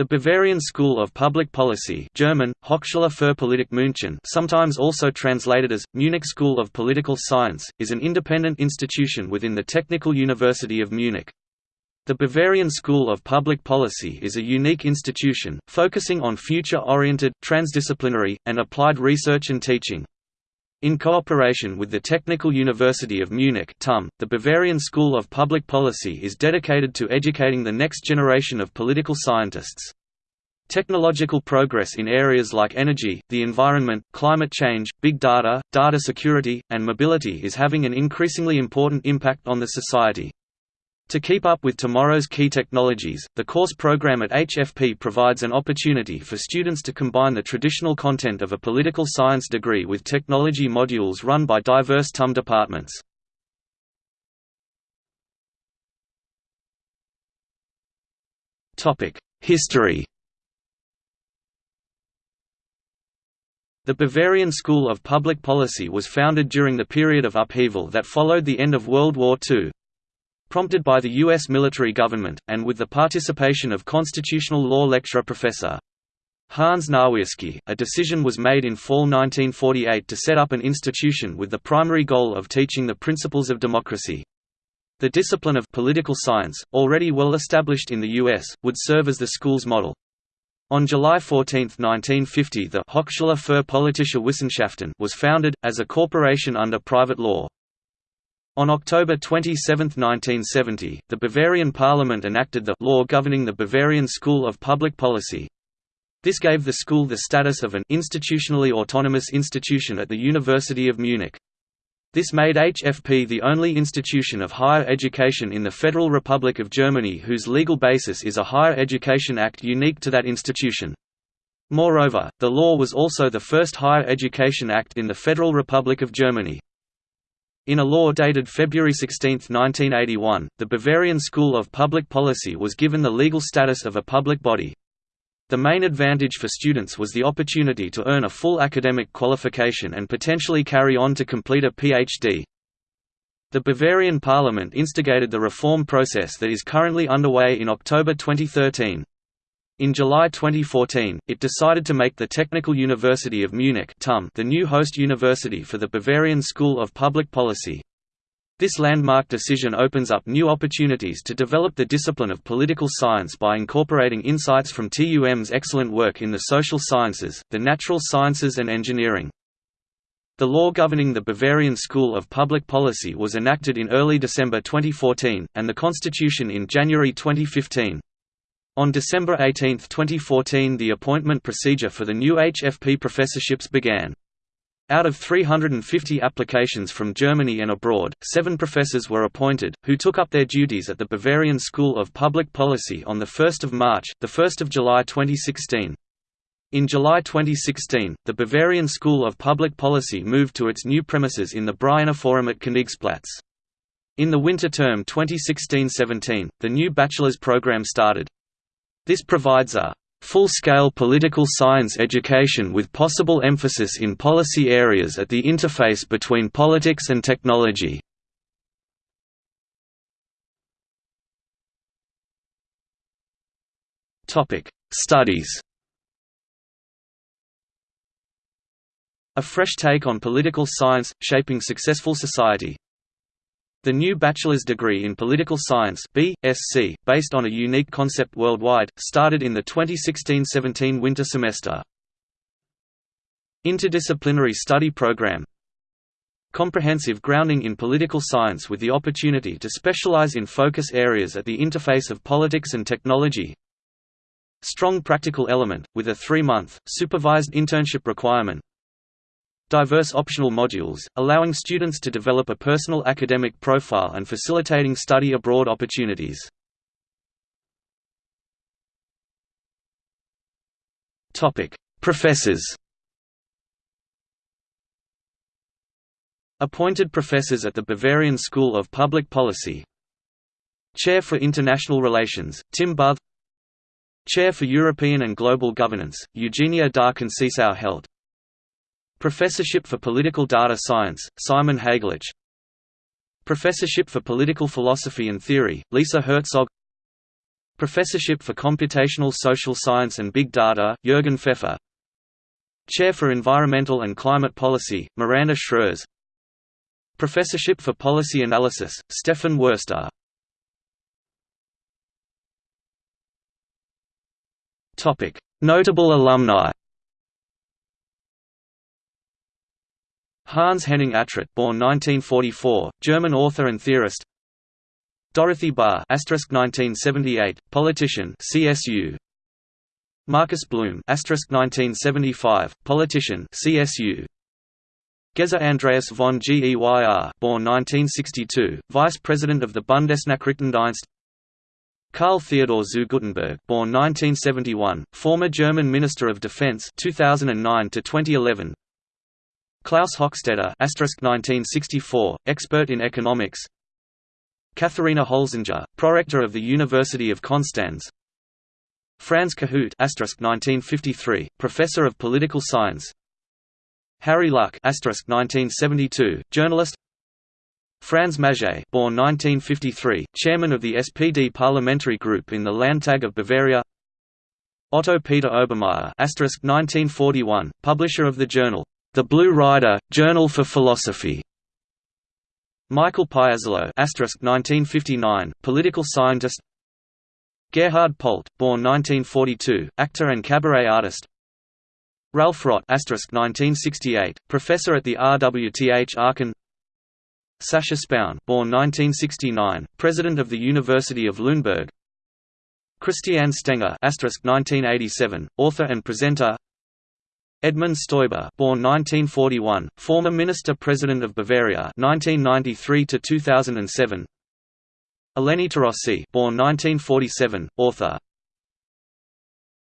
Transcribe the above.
The Bavarian School of Public Policy German, Hochschule für Politik München sometimes also translated as, Munich School of Political Science, is an independent institution within the Technical University of Munich. The Bavarian School of Public Policy is a unique institution, focusing on future-oriented, transdisciplinary, and applied research and teaching. In cooperation with the Technical University of Munich TUM, the Bavarian School of Public Policy is dedicated to educating the next generation of political scientists. Technological progress in areas like energy, the environment, climate change, big data, data security, and mobility is having an increasingly important impact on the society. To keep up with tomorrow's key technologies, the course program at HFP provides an opportunity for students to combine the traditional content of a political science degree with technology modules run by diverse TUM departments. History The Bavarian School of Public Policy was founded during the period of upheaval that followed the end of World War II. Prompted by the U.S. military government, and with the participation of constitutional law lecturer Professor Hans Nawiasky, a decision was made in fall 1948 to set up an institution with the primary goal of teaching the principles of democracy. The discipline of political science, already well established in the U.S., would serve as the school's model. On July 14, 1950 the Hochschule für Politische Wissenschaften was founded, as a corporation under private law. On October 27, 1970, the Bavarian parliament enacted the law governing the Bavarian School of Public Policy. This gave the school the status of an institutionally autonomous institution at the University of Munich. This made HFP the only institution of higher education in the Federal Republic of Germany whose legal basis is a Higher Education Act unique to that institution. Moreover, the law was also the first Higher Education Act in the Federal Republic of Germany. In a law dated February 16, 1981, the Bavarian School of Public Policy was given the legal status of a public body. The main advantage for students was the opportunity to earn a full academic qualification and potentially carry on to complete a PhD. The Bavarian parliament instigated the reform process that is currently underway in October 2013. In July 2014, it decided to make the Technical University of Munich the new host university for the Bavarian School of Public Policy. This landmark decision opens up new opportunities to develop the discipline of political science by incorporating insights from TUM's excellent work in the social sciences, the natural sciences and engineering. The law governing the Bavarian School of Public Policy was enacted in early December 2014, and the constitution in January 2015. On December 18, 2014 the appointment procedure for the new HFP professorships began. Out of 350 applications from Germany and abroad, seven professors were appointed, who took up their duties at the Bavarian School of Public Policy on 1 March, 1 July 2016. In July 2016, the Bavarian School of Public Policy moved to its new premises in the Brienner Forum at Königsplatz. In the winter term 2016–17, the new bachelor's program started. This provides a full-scale political science education with possible emphasis in policy areas at the interface between politics and technology. Studies A fresh take on political science, shaping successful society the new bachelor's degree in political science BSc, based on a unique concept worldwide, started in the 2016–17 winter semester. Interdisciplinary study program. Comprehensive grounding in political science with the opportunity to specialize in focus areas at the interface of politics and technology. Strong practical element, with a three-month, supervised internship requirement diverse optional modules, allowing students to develop a personal academic profile and facilitating study abroad opportunities. Professors. Appointed professors at the Bavarian School of Public Policy. Chair for International Relations, Tim Büthe Chair for European and Global Governance, Eugenia da Conceição-Heldt Professorship for Political Data Science, Simon Hegelich Professorship for Political Philosophy and Theory, Lisa Herzog. Professorship for Computational Social Science and Big Data, Jürgen Pfeffer. Chair for Environmental and Climate Policy, Miranda Schreurs. Professorship for Policy Analysis, Stefan Wurster Notable alumni Hans Henning Atrott born 1944, German author and theorist Dorothee Bär (1978), politician, CSU. Markus Blume (1975), politician, CSU. Geza Andreas von Geyr, born 1962, vice president of the Bundesnachrichtendienst. Karl Theodor zu Guttenberg, born 1971, former German Minister of Defense 2009 to 2011. Klaus Hochstetter (1964), expert in economics. Katharina Holzinger, prorector of the University of Konstanz. Franz Kohout (1953), professor of political science. Harry Luck (1972), journalist. Franz Maget, born 1953, chairman of the SPD parliamentary group in the Landtag of Bavaria. Otto Peter Obermaier (1941), publisher of the journal The Blue Rider, Journal for Philosophy. Michael Piazzolo (1959), political scientist. Gerhard Polt, born 1942, actor and cabaret artist. Ralph Rott (1968), professor at the RWTH Aachen. Sascha Spoun, born 1969, president of the University of Lüneburg. Christiane Stenger (1987), author and presenter. Edmund Stoiber, born 1941, former Minister-President of Bavaria 1993 to 2007. Eleni Torossi, born 1947, author.